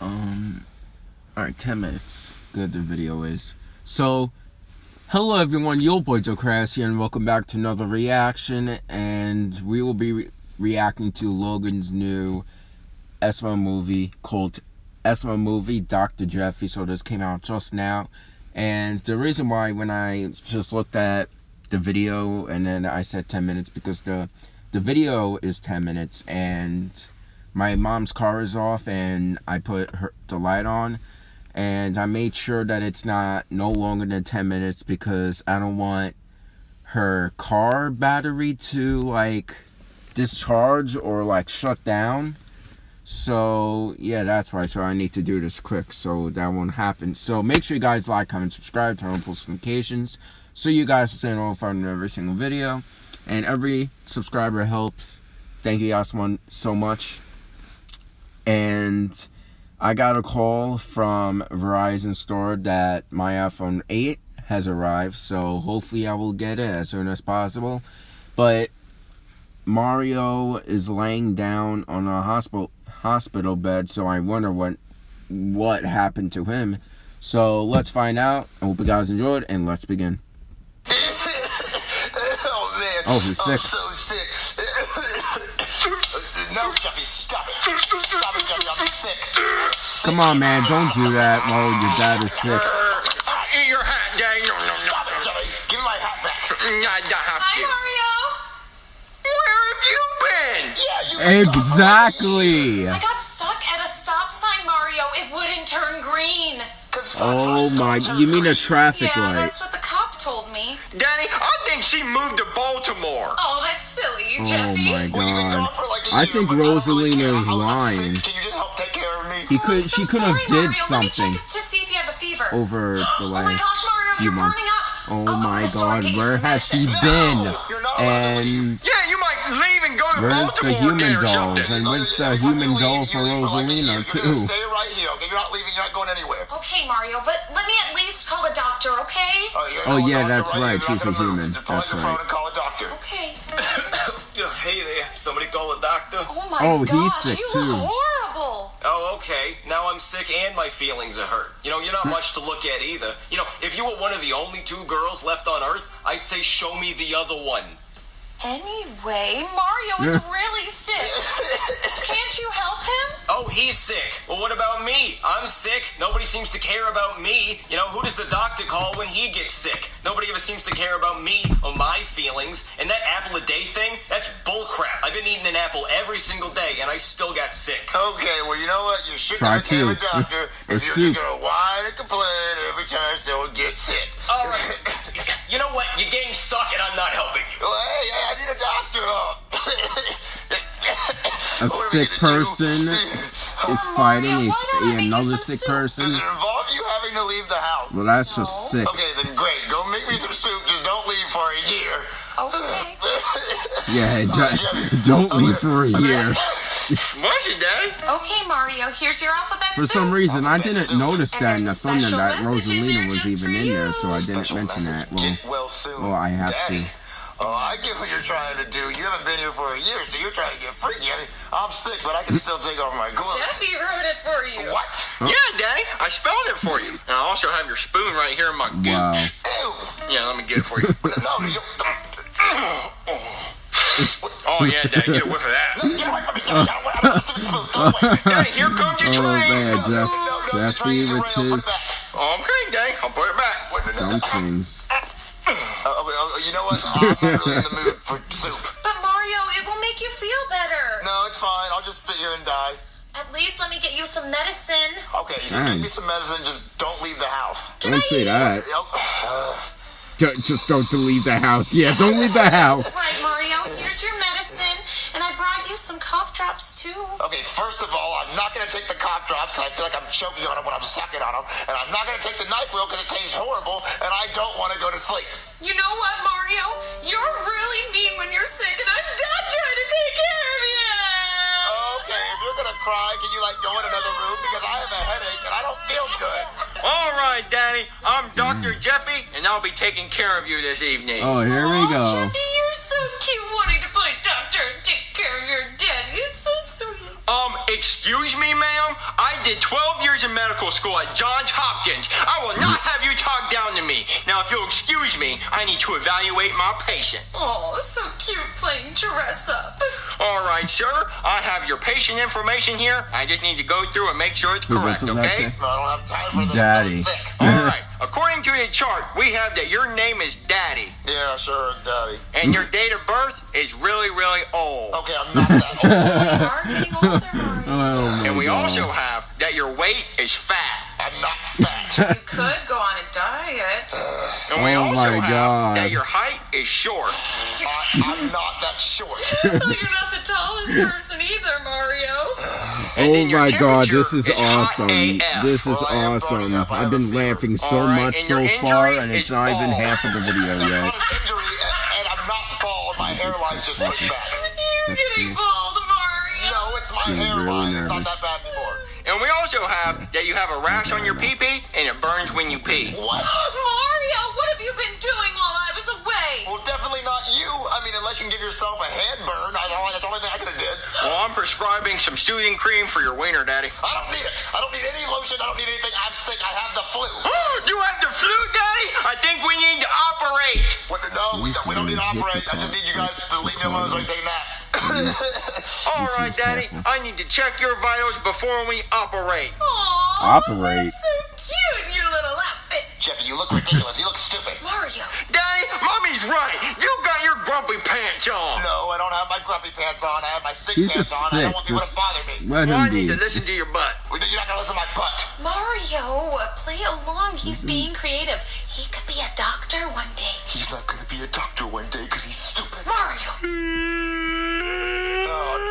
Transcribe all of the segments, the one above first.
Um, alright, 10 minutes. Good the video is. So, hello everyone, your boy Joe Crass here, and welcome back to another reaction. And we will be re reacting to Logan's new SML movie called SML movie Dr. Jeffy. So, this came out just now. And the reason why, when I just looked at the video and then I said 10 minutes, because the the video is 10 minutes and my mom's car is off and I put her the light on and I made sure that it's not no longer than 10 minutes because I don't want her car battery to like discharge or like shut down so yeah that's why so I need to do this quick so that won't happen. So make sure you guys like comment subscribe turn on post notifications so you guys stay notified on every single video. And every subscriber helps. Thank you guys so much. And I got a call from Verizon store that my iPhone 8 has arrived, so hopefully I will get it as soon as possible. But Mario is laying down on a hospital hospital bed, so I wonder what what happened to him. So let's find out. I hope you guys enjoyed, and let's begin. oh man, oh he's sick. I'm so sick. no, Jeffy, stop it. Stop it, Jeffy, I'm sick. Come on, man, don't do that while your dad is sick. Eat your hat, Daddy. No, no, no. Stop it, Jeffy. Give me my hat back. I, I have Hi. Mario. Where have you been? Yeah, Exactly. I got stuck at a stop sign, Mario. It wouldn't turn green. Oh my, you mean a traffic yeah, light? that's what the cop told me. Danny, I think she moved to Baltimore. Oh, that's silly, Oh Jeffy. my you've been god. for like a I think but I Rosalina is I'm- I'm sick. lying. Can you just help take care of me? He Oh, could, I'm she could have did Mario. something Let me check to see if you have a fever. over the last Oh my last gosh, Mario, few you're months. burning up. Oh Oh, my god, where has she medicine. been? No, you're not allowed to leave. And Yeah, you might leave and go to where's the human again dolls? And where's If the human leave, doll for leave like a year. Rosalina You're too? gonna stay right here, okay? You're not leaving. You're not going anywhere. Okay, Mario, but let me at least call a doctor, okay? Oh, Oh, yeah, that's you're right. She's a human. Just pull out That's your phone right. and call a doctor. Okay. hey there, somebody call a doctor. Oh my Oh, he's gosh, sick, you too. look horrible. Oh, okay. Now I'm sick and my feelings are hurt. You know, you're not much to look at either. You know, if you were one of the only two girls left on Earth, I'd say show me the other one. Anyway, Mario is really sick. Can't you help him? Oh, he's sick. Well, what about me? I'm sick. Nobody seems to care about me. You know, who does the doctor call when he gets sick? Nobody ever seems to care about me or my feelings. And that apple a day thing, that's bullcrap. I've been eating an apple every single day and I still got sick. Okay, well, you know what? You should Try never tell a doctor if you're, you're gonna whine and complain every time someone gets sick. All right. You know what? Your games suck and I'm not helping you. Well, hey, hey, I need a doctor. A What are we sick gonna do? person is Oh, fighting Mario, a, why don't I make you another sick soup? person. Does it involve you having to leave the house? Well, that's just sick. Okay, then great. Go make me some soup. Just don't leave for a year. Okay. Yeah, don't, don't leave for a year. What's your daddy? Okay, Mario, here's your alphabet For some soup. reason, I didn't soup. notice that in the thumbnail that Rosalina was even in there, so I didn't Special mention message. that. Well, Get well soon. well, I have Daddy. to. Oh, I get what you're trying to do. You haven't been here for a year, so you're trying to get freaky. I mean, I'm sick, but I can still take off my gloves. Jeffy wrote it for you. What? Yeah, Daddy. I spelled it for you. And I also have your spoon right here in my gooch. Wow. Ew. Yeah, let me get it for you. No, you. Oh, yeah, Daddy. Get a whiff of that. Get away from me, Jimmy. I don't want- I don't want to spoon. Go away. Daddy, here comes your Oh train. man, No, no, Jeff, no, no, the Jeffy train's with derailed. Put his it back. Okay, Daddy. I'll put it back. Wait a minute. dumplings. Uh, uh, you know what? I'm not really in the mood for soup. But Mario, it will make you feel better. No, it's fine. I'll just sit here and die. At least let me get you some medicine. Okay, you can give me some medicine. Just don't leave the house. Can Don't say that. Yep. Don't, just don't leave the house. Yeah, don't leave the house. Right, Mario, here's your medicine. And I brought you some cough drops, too. Okay, first of all, I'm not going to take the cough drops because I feel like I'm choking on them when I'm sucking on them. And I'm not going to take the NyQuil because it tastes horrible and I don't want to go to sleep. You know what, Mario? You're really mean when you're sick, and I'm done trying to take care of you. Okay, if you're going to cry, can you like go in another room because I have a headache and I don't feel good. All right, Daddy. I'm Dr. Jeffy, and I'll be taking care of you this evening. Oh, here we Aw, go. Jeffy, you're so cute wanting excuse me, ma'am? I did 12 years in medical school at Johns Hopkins. I will not have you talk down to me. Now, if you'll excuse me, I need to evaluate my patient. Oh, so cute playing dress up. All right, sir. I have your patient information here. I just need to go through and make sure it's correct, okay? No, I don't have time for this. Daddy. I'm sick. All right. According to the chart, we have that your name is Daddy, Yeah, sure, it's daddy. and your date of birth is really, really old. Okay, I'm not that old. You are getting older, Mario. Oh And we God. also have that your weight is fat. I'm not fat. You could go on a diet. And we Oh also my have God. that your height is short. I, I'm not that short. Well, you're not the tallest person either, Mario. And Oh my god, this is hot awesome. This is Well, awesome. up. I I've been laughing so Alright, much so far, and it's is not even half of the video yet. injury, and, and I'm not bald. My hairline's just pushed back. You're That's getting bald, Mario. No, it's my Getting really hairline. It's not that bad anymore. And we also have that you have a rash on your pee pee and it burns when you pee. What? Mario, what have you been doing while I was away? Well, definitely not you. I mean, unless you can give yourself a hand burn. I that's the only thing I could have did. Well, I'm prescribing some soothing cream for your wiener, Daddy. I don't need it. I don't need any lotion. I don't need anything. I'm sick. I have the flu. Oh, you have the flu, Daddy? I think we need to operate. What, no, we we don't need to operate. I just need you guys to leave me alone so I can take a nap. All right, Daddy. careful. I need to check your vitals before we operate. Aw, Operate. That's so cute in your little outfit. Jeffy, you look ridiculous. You look stupid. Mario. Daddy, Mommy's right. You got your grumpy pants on. No, I don't have my grumpy pants on. I have my sick He's pants just on. I don't want people to bother me. let Well, I need be. to listen to your butt. You're not gonna listen to my butt. Mario, play along. He's Mm-hmm. being creative. He could be a doctor one day. He's not gonna be a doctor one day because he's stupid. Mario.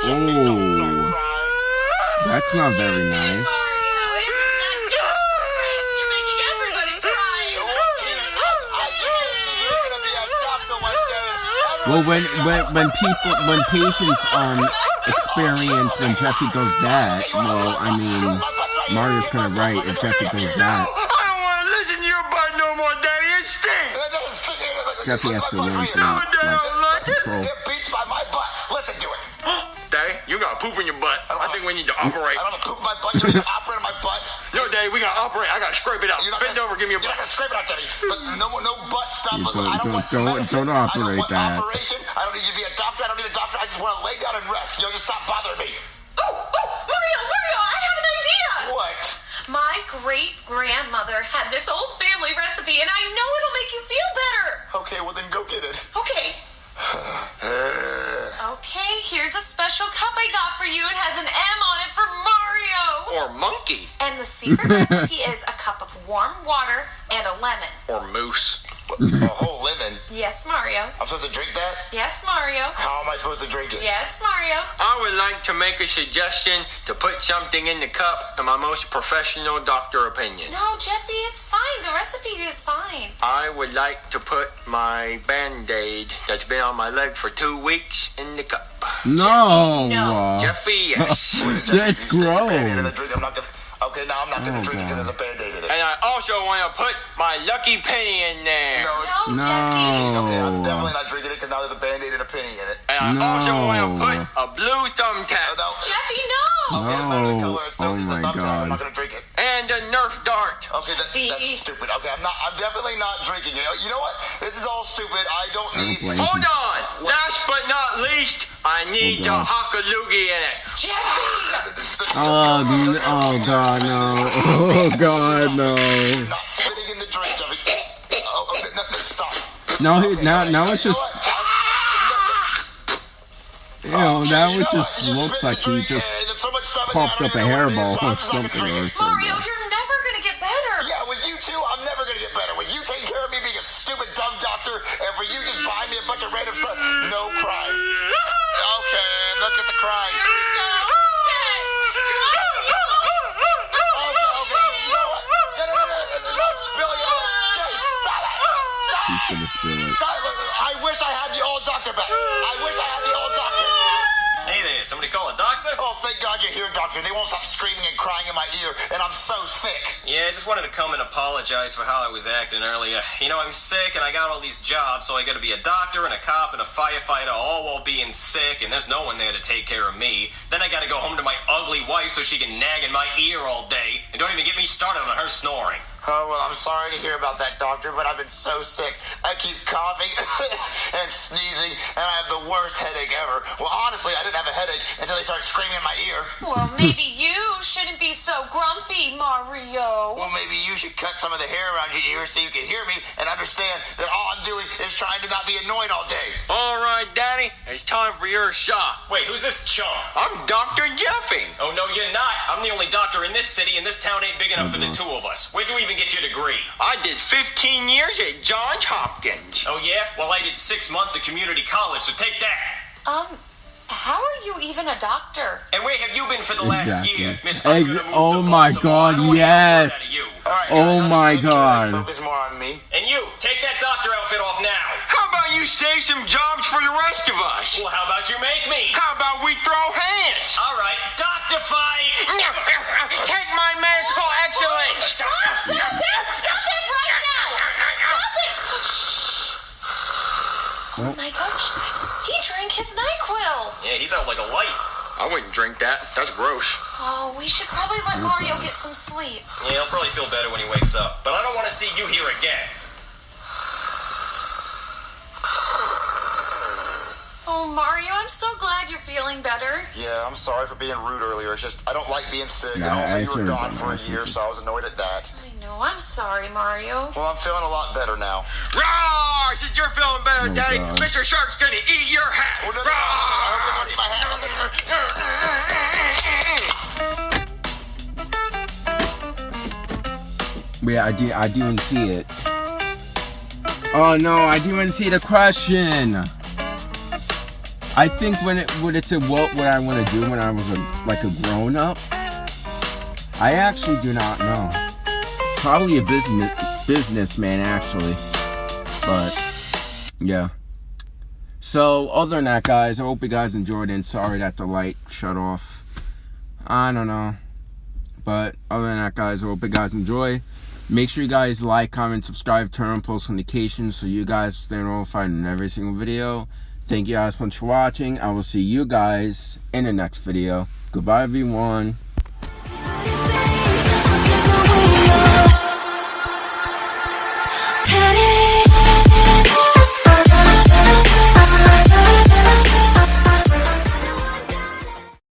Oh, Oh. crying. That's not very nice. Well, when when when people when patients um experience when Jeffy does that, well, I mean, Mario's kind of right if Jeffy does that. I don't want to listen to your butt no more, Daddy. It stinks. Jeffy has to learn to like control. Poop in your butt. I think we need to operate. I don't have poop in my butt. You're gonna operate on my butt. No, Daddy, we gotta operate. I gotta scrape it out. You're not Bend gonna, over, give me a You're not going to scrape it out, Jeffy. Look, no, no butt stuff. Look, don't- I don't, don't- want don't- medicine. don't I don't want that. operation. I don't need you to be a doctor. I don't need a doctor. I just want to lay down and rest. You know, just stop bothering me. Oh, oh, Mario, Mario, I have an idea. What? My great grandmother had this old family recipe, and I know it'll make you feel better. Okay, well then go get it. Okay. Okay, here's a special cup I got for you. It has an M on it for Mario. Or monkey. And the secret recipe is a cup of warm water and a lemon. Or moose. a whole lemon. Yes, Mario. I'm supposed to drink that? Yes, Mario. How am I supposed to drink it? Yes, Mario. I would like to make a suggestion to put something in the cup in my most professional doctor opinion. No, Jeffy, it's fine. The recipe is fine. I would like to put my band-aid that's been on my leg for two weeks in the cup. No. no. Jeffy, yes. That's You stick a Band-Aid in the gross. I'm not gonna. Okay, now I'm not gonna Oh, drink it because God. there's a band-aid in it. and I also want to put my lucky penny in there. No, No, No. Jeffy. Okay, I'm definitely not drinking it because now there's a band-aid and a penny in it. And I also want to put a blue Uh, thumbtack no. Jeffy, no. Okay, it's not the No. color. It's still, Oh it's a my thumbtack. I'm God. not gonna drink it. and a Nerf dart. Okay, that, that's stupid. Okay, I'm not. I'm definitely not drinking it. You know what? This is all stupid. I don't need. Hold you. on. Last but not least, I oh need Oh, the God. a loogie in it. Jeffy. Oh, n- oh God, no. Oh God, no. Not spitting in the drink, Jeffy. Oh, okay, no, no, stop. Now, Okay, now, okay, now it's just, you know, Okay, now it just looks like he just and there's so much stuff in there, puffed up a even know what it hairball so or just not gonna something. Or. Mario, something. you're never gonna get better. Yeah, with you two, I'm never gonna get better. With you take care of me being a stupid dumb doctor, and for you just buy me a bunch of random stuff, no crying. Okay, look at the! He's gonna spill it. Stop it. I wish I had the old doctor back. I wish I had the old doctor. Somebody call a doctor? Oh, thank God you're here, doctor. They won't stop screaming and crying in my ear, and I'm so sick. Yeah, I just wanted to come and apologize for how I was acting earlier. You know, I'm sick and I got all these jobs, so I gotta be a doctor and a cop and a firefighter all while being sick, and there's no one there to take care of me. Then I gotta go home to my ugly wife so she can nag in my ear all day, and don't even get me started on her snoring. Oh, well, I'm sorry to hear about that, doctor, but I've been so sick. I keep coughing and sneezing, and I have the worst headache ever. Well, honestly, I didn't have a headache until they started screaming in my ear. Well, maybe you shouldn't be so grumpy, Mario. Well, maybe you should cut some of the hair around your ears so you can hear me and understand that all I'm doing is trying to not be annoying all day. All right, Daddy, it's time for your shot. Wait, who's this chump? I'm Dr. Jeffy. Oh, no, you're not. I'm the only doctor in this city, and this town ain't big enough for the two of us. Where'd you even get your degree? I did 15 years at Johns Hopkins. Oh, yeah? Well, I did six months at community college, so take that. Um, how are you even a doctor? And where have you been for the last year, Miss Ex- I'm gonna move oh my Baltimore? God, I don't wanna hear a word out of yes. you. All right, Oh guys, I'm my sick. Can I God. Focus more on me. And you, take that doctor outfit off now. How about you save some jobs for the rest of us? Well, how about you make me? How about we throw hands? All right, doctor fight. Take my medical excellence. Stop, stop, Dad, stop it right now! Stop it! Shh. Oh my gosh, he drank his NyQuil. Yeah, he's out like a light. I wouldn't drink that. That's gross. Oh, we should probably let Mario get some sleep. Yeah, he'll probably feel better when he wakes up. But I don't want to see you here again. Mario, I'm so glad you're feeling better. Yeah, I'm sorry for being rude earlier. It's just I don't like being sick, nah, and also you were gone for a year, so I was annoyed at that. I know. I'm sorry, Mario. Well, I'm feeling a lot better now. Roar! Since you're feeling better, oh, Daddy, God. Mr. Shark's gonna eat your hat. No, yeah, I do. I do not see it. Oh no, I do not see the question. I think when it when it's a what would I want to do when I was a, like a grown up, I actually do not know. Probably a business businessman actually, but yeah. So other than that, guys, I hope you guys enjoyed. And sorry that the light shut off. I don't know, but other than that, guys, I hope you guys enjoy. Make sure you guys like, comment, subscribe, turn on post notifications so you guys stay notified in every single video. Thank you guys much for watching. I will see you guys in the next video. Goodbye, everyone.